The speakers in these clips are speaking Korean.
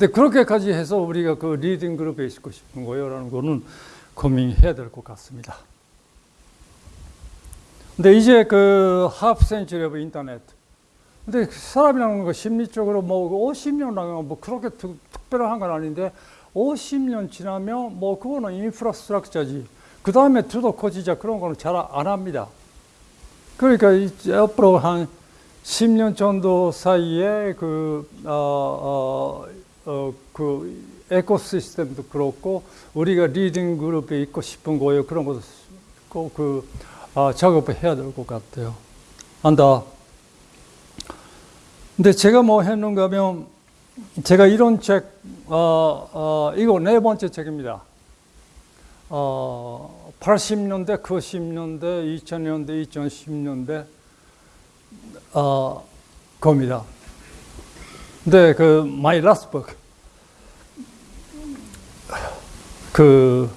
근데 그렇게까지 해서 우리가 그 leading 그룹에 있고 싶은 거예요라는 거는 고민해야 될 것 같습니다. 근데 이제 그 half century of internet. 근데 사람이라는 거 심리적으로 뭐 50년 나가면 뭐 그렇게 특, 별한 건 아닌데 50년 지나면 뭐 그거는 infrastructure지. 그 다음에 두도 커지자 그런 거는 잘 안 합니다. 그러니까 이제 앞으로 한 10년 정도 사이에 그, 어, 어, 어, 그 ecosystem도 그렇고 우리가 leading 그룹에 있고 싶은 거예요. 그런 것도 꼭그 어, 작업을 해야 될 것 같아요. 안다. 근데 제가 뭐 했는가 하면 제가 이런 책, 어, 어, 이거 네 번째 책입니다. 어, 80년대, 90년대, 2000년대, 2010년대, 어, 겁니다. 근데 그, my last book. 그,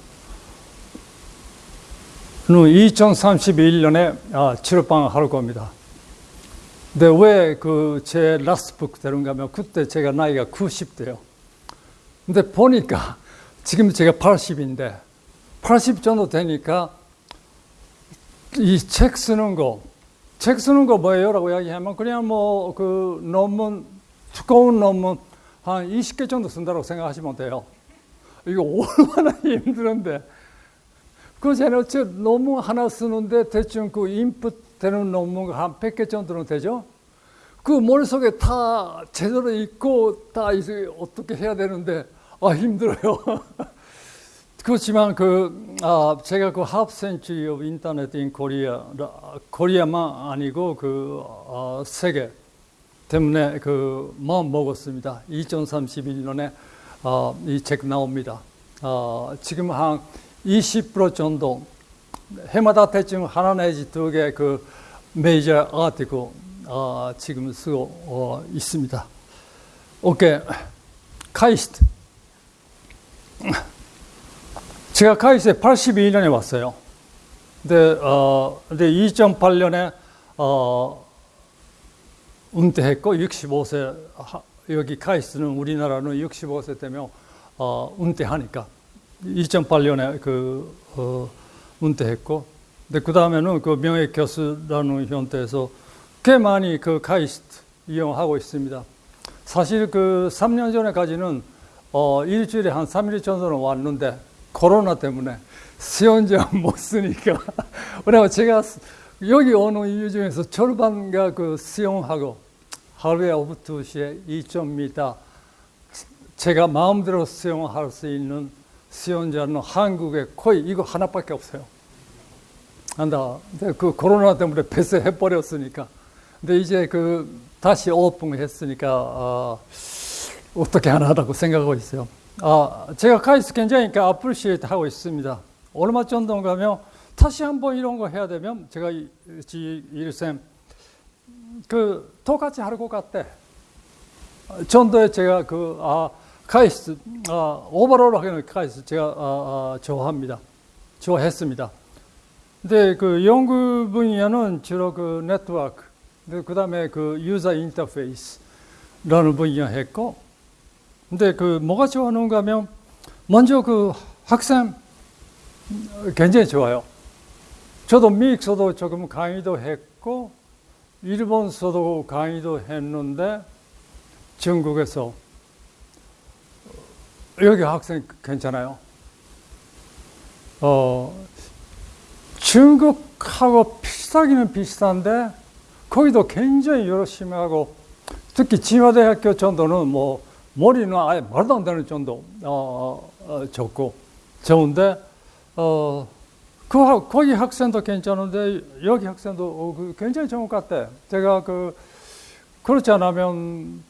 2031년에 아, 출판할 겁니다. 근데 왜 그 제 라스북 되는가 하면 그때 제가 나이가 90대요. 근데 보니까 지금 제가 80인데 80 정도 되니까 이 책 쓰는 거, 책 쓰는 거 뭐예요? 라고 이야기하면 그냥 뭐 그 논문, 두꺼운 논문 한 20개 정도 쓴다고 생각하시면 돼요. 이거 얼마나 힘드는데. 그 제가 논문 하나 쓰는데 대충 그 인풋 되는 논문가 한 100개 정도는 되죠? 그 머릿속에 다 제대로 있고 다 어떻게 해야 되는데 아 힘들어요. 그렇지만 그 아, 제가 그 half century of internet in Korea 코리아만 아니고 그 어, 세계 때문에 그 마음 먹었습니다. 2031년에 어, 이책 나옵니다. 어, 지금 한 20% 정도 해마다 대충 하나 내지 두 개 그 메이저 아티클 어, 지금 쓰고 어, 있습니다. 오케이 카이스트 제가 카이스트에 82년에 왔어요. 근데 어 근데 2008년에 어 은퇴했고 65세 여기 카이스트는 우리나라는 65세 되면 어 은퇴하니까. 2008년에 그 어, 은퇴했고, 근데 그 다음에는 그 명예 교수라는 형태에서 꽤 많이 그 카이스트 이용하고 있습니다. 사실 그 3년 전에까지는 어, 일주일에 한 3일 정도는 왔는데 코로나 때문에 수영장 못 쓰니까. 그래서 제가 여기 오는 이유 중에서 절반가 그 수영하고 하루에 오후 2시에 2.m 제가 마음대로 수영할 수 있는 수영자는 한국에 거의 이거 하나밖에 없어요. 안다. 그 코로나 때문에 폐쇄해 버렸으니까. 근데 이제 그 다시 오픈했으니까 어, 어떻게 하나 라고 생각하고 있어요. 아, 제가 카이스 굉장히 appreciate 하고 있습니다. 얼마 정도 가면 다시 한번 이런 거 해야 되면 제가 일쌤 그 똑같이 할것 같대. 전도에 제가 그 아, 카이스트, 아, overall 하기는 카이스트 제가 아, 아, 좋아합니다. 좋아했습니다. 근데 그 연구 분야는 주로 그 네트워크, 그 다음에 그 유저 인터페이스라는 분야 했고, 근데 그 뭐가 좋아하는가 하면 먼저 그 학생 굉장히 좋아요. 저도 미국서도 조금 강의도 했고, 일본서도 강의도 했는데, 중국에서 여기 학생 괜찮아요? 어, 중국하고 비슷하기는 비슷한데 거기도 굉장히 열심히 하고 특히 진화대학교 정도는 뭐 머리는 아예 말도 안 되는 정도 어, 어, 좋고 좋은데 어, 그 거기 학생도 괜찮은데 여기 학생도 어, 그 굉장히 좋은 것 같아. 제가 그 그렇지 않으면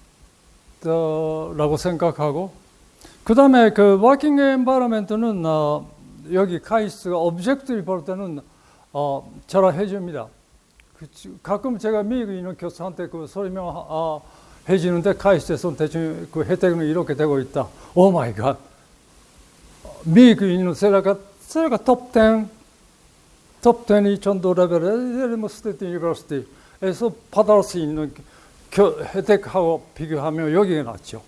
어, 라고 생각하고 그 다음에 그 워킹 엠바러멘트는 어, 여기 카이스가 오브젝트를 볼 때는 어, 잘 해 줍니다. 그, 가끔 제가 미국에 있는 교수한테 그 설명 어, 해주는데 카이스에서 대충 그 혜택은 이렇게 되고 있다. 오 마이 갓. 미국에 있는 세라가 세라가 톱10 톱10이 정도 레벨의 엘리머 스테이트 유니버시티에서 받을 수 있는 교, 혜택하고 비교하면 여기가 낫죠.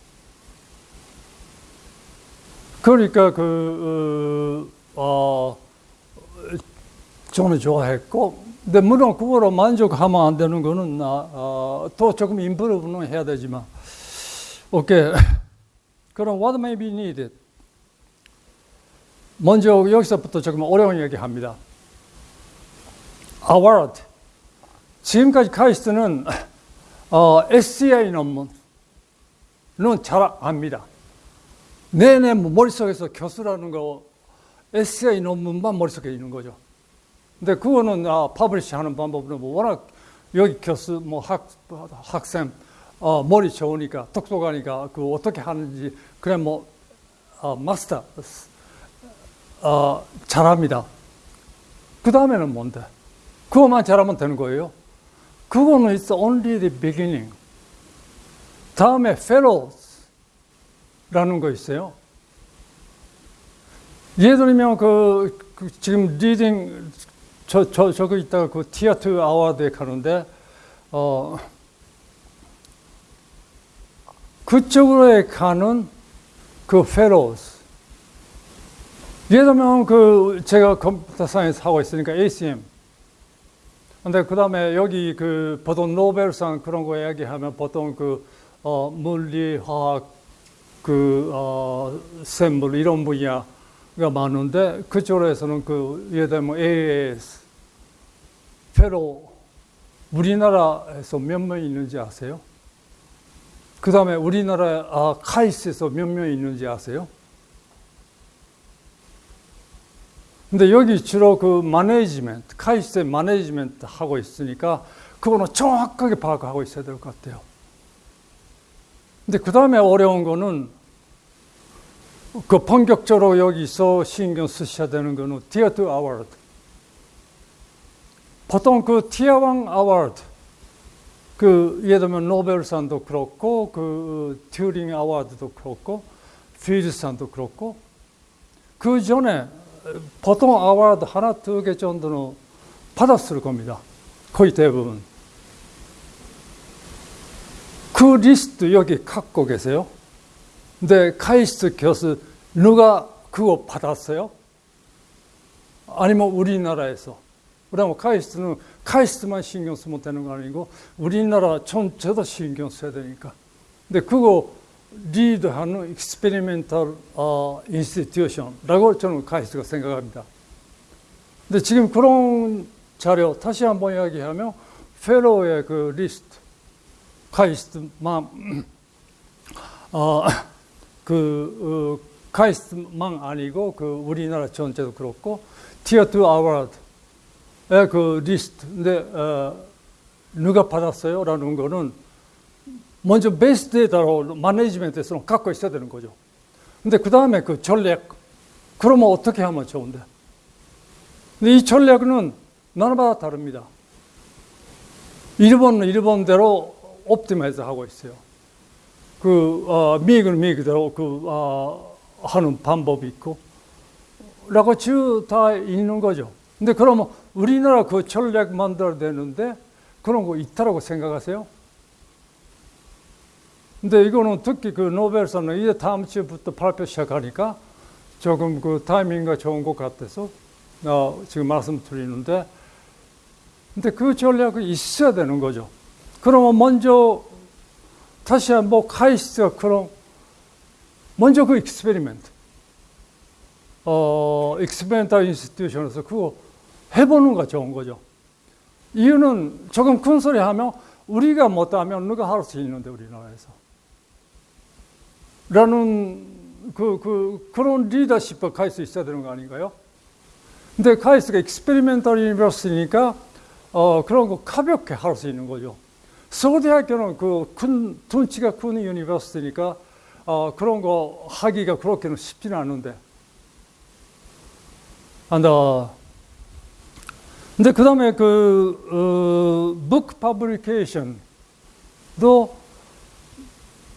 그러니까 그, 어, 어, 저는 좋아했고, 근데 물론 그거로 만족하면 안 되는 거는, 아, 어, 또 조금 임프루브는 해야 되지만, 오케이. 그럼 what may be needed? 먼저 여기서부터 조금 어려운 얘기 합니다. Award. 지금까지 카이스트는 어, SCI 논문은 잘 압니다. 내내 뭐 머릿속에서 교수라는 거 SCI 논문만 머릿속에 있는 거죠. 근데 그거는 아, publish 하는 방법은 뭐 워낙 여기 교수 뭐 학, 학생 어, 머리 좋으니까 똑똑하니까 그 어떻게 하는지 그래 뭐 어, 마스터 어, 잘합니다. 그 다음에는 뭔데? 그것만 잘하면 되는 거예요. 그거는 it's only the beginning. 다음에 fellows라는 거 있어요. 예를 들면 그, 그 지금 leading 저, 저, 저거 있다가 그 티어트 아워드에 가는데 어 그쪽으로 가는 그 fellows 예를 들면 그 제가 computer science 하고 있으니까 ACM 근데 그 다음에 여기 그 보통 노벨상 그런 거 이야기하면 보통 그 어, 물리, 화학, 그 어, 생물 이런 분야가 많은데 그쪽에서는 그 예를 들면 AAS, fellow 우리나라에서 몇 명 있는지 아세요? 그 다음에 우리나라 아, 카이스에서 몇 명 있는지 아세요? 근데 여기 주로 그 management, 카이스의 management 하고 있으니까 그거는 정확하게 파악하고 있어야 될 것 같아요. 근데 그 다음에 어려운 거는 그 본격적으로 여기서 신경 쓰셔야 되는 거는 티어 2 아워드. 보통 그 티어 1 아워드, 그 예를 들면 노벨상도 그렇고, 그 Turing Award도 그렇고, 필즈상도 그렇고, 그 전에 보통 award 하나, 두 개 정도는 받았을 겁니다. 거의 대부분. 그 리스트 여기 갖고 계세요? 근데 카이스트 교수 누가 그거 받았어요? 아니면 우리나라에서? 그러면 카이스트는 카이스트만 신경 쓰면 되는 거 아니고 우리나라 전체도 신경 써야 되니까. 근데 그거 리드하는 experimental 어, institution라고 저는 카이스트가 생각합니다. 근데 지금 그런 자료 다시 한번 이야기하면 fellow의 그 리스트 카이스트만 어, 그 어, 카이스트만 아니고 그 우리나라 전체도 그렇고 티어 2 아워드의 그 리스트 근데 어, 누가 받았어요 라는 거는 먼저 base data로 management에서는 갖고 있어야 되는 거죠. 근데 그 다음에 그 전략, 그러면 어떻게 하면 좋은데? 근데 이 전략은 나라마다 다릅니다. 일본은 일본대로 optimize 하고 있어요. 그, 어, 미국은 미국대로 그, 어, 하는 방법이 있고, 라고 다 있는 거죠. 근데 그러면 우리나라 그 전략 만들어야 되는데 그런 거 있다라고 생각하세요? 근데 이거는 특히 그 노벨상은 이제 다음 주부터 발표 시작하니까 조금 그 타이밍가 좋은 것 같아서 어, 지금 말씀드리는데 근데 그 전략이 있어야 되는 거죠. 그러면 먼저 다시 한번 카이스트가 그런 먼저 그 experiment 어, experimental institution에서 그거 해보는 거 좋은 거죠. 이유는 조금 큰 소리 하면 우리가 못하면 누가 할 수 있는데 우리나라에서. 라는 그, 그, 그런 리더십을 카이스 있어야 되는 거 아닌가요? 근데 카이스가 experimental university니까 어, 그런 거 가볍게 할 수 있는 거죠. 서울대학교는 그 큰, 둔치가 큰 유니버시니까 어, 그런 거 하기가 그렇게는 쉽지는 않은데. Uh, 근데 그 다음에 그, 어, book publication도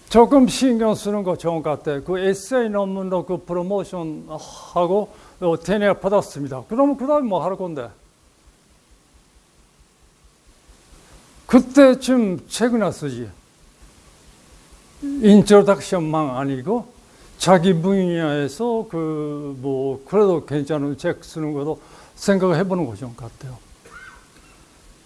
조금 신경 쓰는 거 좋은 것 같아요. 그 에세이 논문도 그 프로모션 하고 tenure 받았습니다. 그러면 그 다음에 뭐 할 건데? 그때쯤 책이나 쓰지. introduction만 아니고 자기 분야에서 그 뭐 그래도 괜찮은 책 쓰는 것도 생각을 해보는 것인 것 같아요.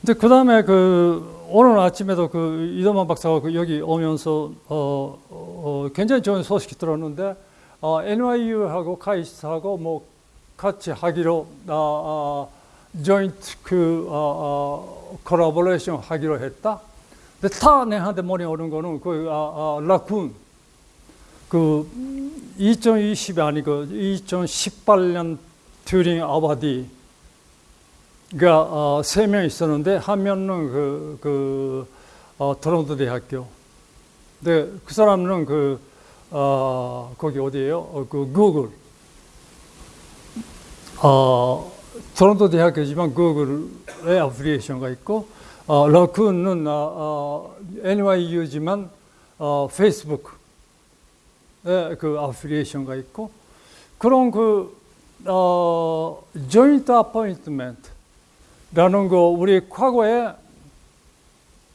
근데 그 다음에 그 오늘 아침에도 그 이동만 박사가 그 여기 오면서 어, 어, 굉장히 좋은 소식이 들었는데 어, NYU하고 카이스트하고 뭐 같이 하기로 아, 아, joint 그 아, 아, collaboration 하기로 했다. 근데 다 내한테 머리 오는 거는 그 아, 아, 라쿤 그 2020이 아니고 2018년 튜링 아바디 가 어, 세명 있었는데 한 명은 그, 그 어, 토론토 대학교. 근데 그 사람은 그 어, 거기 어디예요? 어, 그 구글. 어, 토론토 대학교지만 구글의 어플리케이션가 있고 어, 러큰은 어, 어, NYU지만 어, 페이스북. 그 어플리에이션가 있고 그런 그 어, joint appointment 라는 거 우리 과거에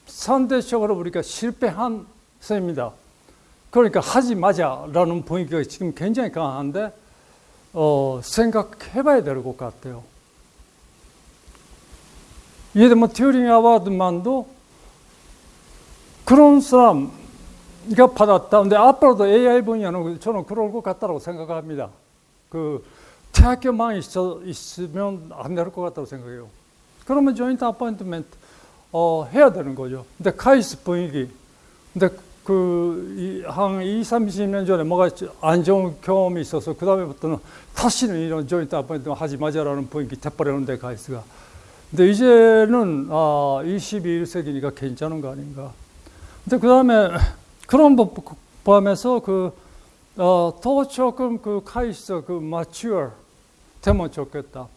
상대적으로 우리가 실패한 셈입니다. 그러니까 하지 마자라는 분위기가 지금 굉장히 강한데 어, 생각해봐야 될 것 같아요. 예를 들면 튜링 아워드만도 그런 사람 이거 받았다. 근데 앞으로도 AI 분야는 저는 그럴 것 같다고 생각합니다. 그 대학교만 있어, 있으면 안 될 것 같다고 생각해요. 그러면 joint appointment 어, 해야 되는 거죠. 근데 카이스 분위기. 근데 그, 한 2, 30년 전에 뭐가 안 좋은 경험이 있어서 그 다음에부터는 다시는 이런 joint appointment 하지 마자라는 분위기 돼버렸는데 카이스가. 근데 이제는 아, 21세기니까 괜찮은 거 아닌가. 근데 그 다음에 그런 법 포함해서 그, 어, 더 조금 그 카이스 그 마추어 되면 좋겠다.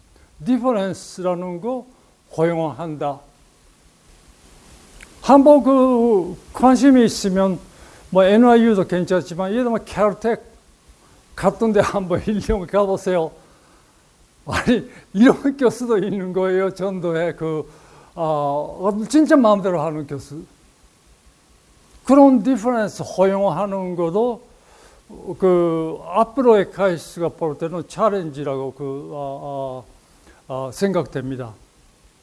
difference라는 거 허용한다. 한번 그 관심이 있으면 뭐 NYU도 괜찮지만 예를 들면 Caltech 같은 데 한번 1년 가보세요. 아니 이런 교수도 있는 거예요. 정도의 그 어, 진짜 마음대로 하는 교수. 그런 difference 허용하는 것도 그 앞으로의 카이스트가 볼 때는 challenge라고 그 어, 어, 어, 생각됩니다.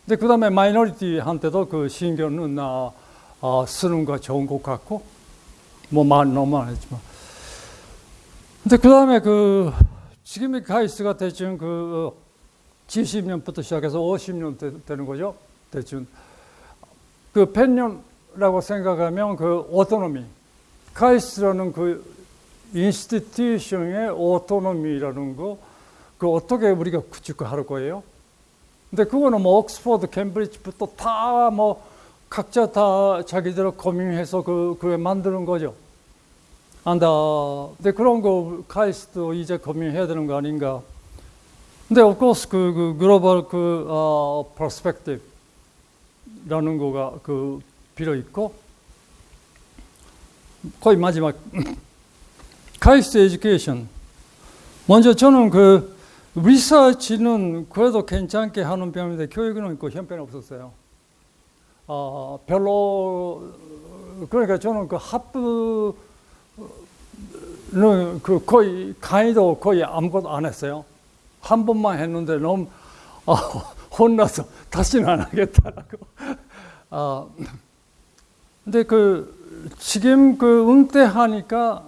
근데 그 다음에 minority한테도 그 신경은 어, 쓰는 거 좋은 것 같고 뭐말 너무 안 했지만. 근데 그 다음에 그 지금의 카이스트가 대충 그 70년부터 시작해서 50년 되, 되는 거죠? 대충. 그 100년 라고 생각하면 그 autonomy. 카이스트라는 그 institution의 autonomy라는 거 그 어떻게 우리가 구축할 거예요? 근데 그거는 뭐 옥스퍼드, 캠브리지부터 다 뭐 각자 다 자기들 고민해서 그 그게 만드는 거죠. 안다. 근데 그런 거 카이스트도 이제 고민해야 되는 거 아닌가? 근데 of course 그, 그 글로벌 그 어, perspective라는 거가 그 빌어 있고 거의 마지막 카이스트 에듀케이션 먼저 저는 그 리서치는 그래도 괜찮게 하는 편인데 교육은 있고 형편이 없었어요. 어, 별로 그러니까 저는 그 하프는 그 거의 강의도 거의 아무것도 안 했어요. 한 번만 했는데 너무 어, 혼나서 다시는 안 하겠다라고. 어, 근데 그 지금 그 은퇴하니까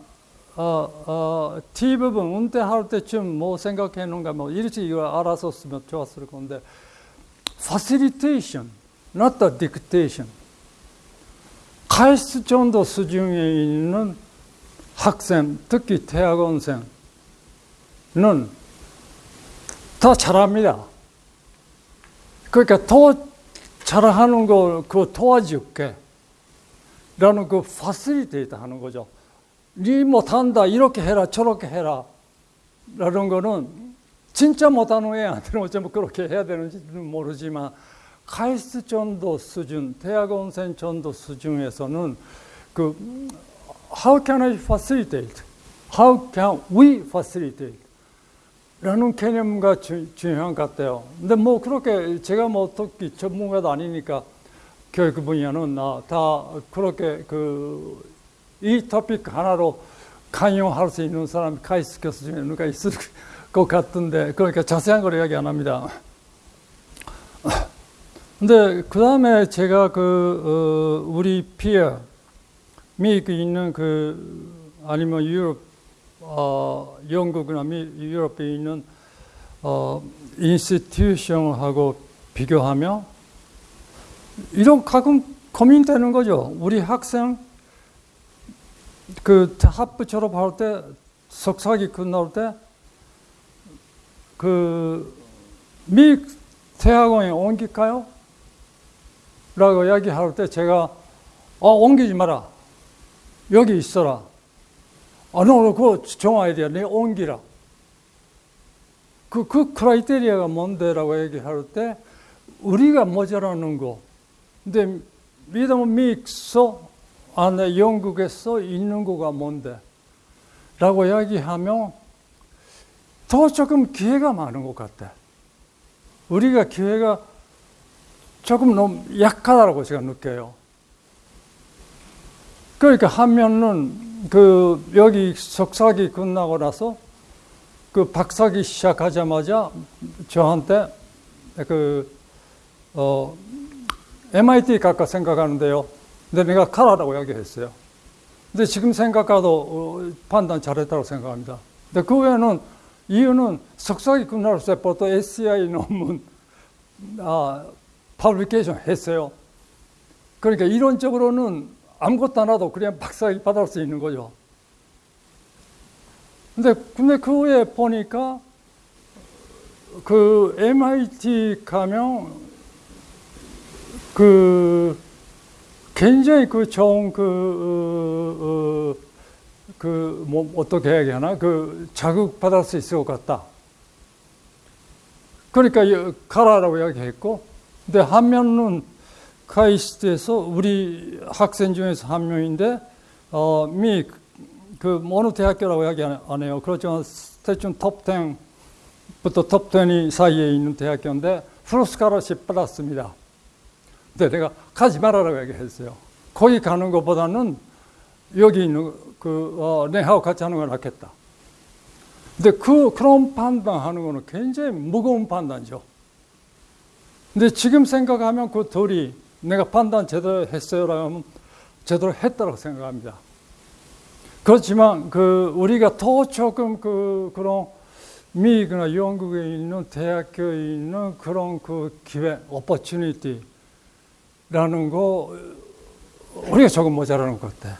어, 어, T 부분 은퇴할 때쯤 뭐 생각했는가 뭐 이렇게 이거 알았었으면 좋았을 건데 facilitation, not the dictation. 카이스트 정도 수준에 있는 학생, 특히 대학원생은 더 잘합니다. 그러니까 더 잘하는 걸 그 도와줄게. 라는 그 facilitate 하는 거죠. 네 못한다 이렇게 해라 저렇게 해라 라는 거는 진짜 못하는 애한테는 어쩌면 그렇게 해야 되는지는 모르지만 카이스트 정도 수준, 대학원생 정도 수준에서는 그 How can I facilitate? How can we facilitate? 라는 개념과 주, 중요한 것 같아요. 근데 뭐 그렇게 제가 뭐 특히 전문가도 아니니까 교육 분야는 다 그렇게 그 이 토픽 하나로 강요할 수 있는 사람이 카이스트 교수 중에 누가 있을 것 같은데 그러니까 자세한 걸 이야기 안 합니다. 근데 그 다음에 제가 그 어, 우리 피어 미국에 있는 그 아니면 유럽 어, 영국이나 미, 유럽에 있는 어, 인스티튜션하고 비교하며 이런 가끔 고민되는 거죠. 우리 학생 그 학부 졸업할 때 석사기 끝날 때그 미 대학원에 옮길까요? 라고 이야기할 때 제가 어 옮기지 마라. 여기 있어라. 아, 너 그거 정해야 돼. 내 옮기라. 그, 그 크라이테리아가 뭔데라고 얘기할 때 우리가 모자라는 거. 근데 믿으면 믹서 안에 영국에서 있는 거가 뭔데? 라고 이야기하면 더 조금 기회가 많은 것 같아. 우리가 기회가 조금 너무 약하다고 제가 느껴요. 그러니까 하면은 그 여기 석사기 끝나고 나서 그 박사기 시작하자마자 저한테 그 어, MIT 갈까 생각하는데요. 근데 내가 가라라고 이야기했어요. 근데 지금 생각해도 어, 판단 잘했다고 생각합니다. 근데 그 외에는 이유는 석사기 끝날 때부터 SCI 논문 아, 파블리케이션 했어요. 그러니까 이론적으로는 아무것도 안 해도 그냥 박사기 받을 수 있는 거죠. 근데, 근데 그 후에 보니까 그 MIT 가면 그 굉장히 그 좋은 그, 어, 어, 그, 뭐, 어떻게 해야 하나? 그 자극 받을 수 있을 것 같다. 그러니까 가라라고 이야기했고, 근데 한 명은 카이스트에서 우리 학생 중에서 한 명인데, 어, 미, 그, 어느 대학교라고 이야기 안 해요. 그렇지만 스테이션 톱10부터 톱20 사이에 있는 대학교인데, full scholarship 받았습니다. 근데 내가 가지 말아라고 얘기했어요. 거기 가는 것보다는 여기 있는 그, 어, 내하고 같이 하는 게 낫겠다. 근데 그, 그런 판단하는 거는 굉장히 무거운 판단이죠. 근데 지금 생각하면 그 둘이 내가 판단 제대로 했어요라고 하면 제대로 했다고 생각합니다. 그렇지만 그 우리가 더 조금 그 그런 미국이나 영국에 있는 대학교에 있는 그런 그 기회, 오퍼튜니티 라는 거 우리가 조금 모자라는 것 같아.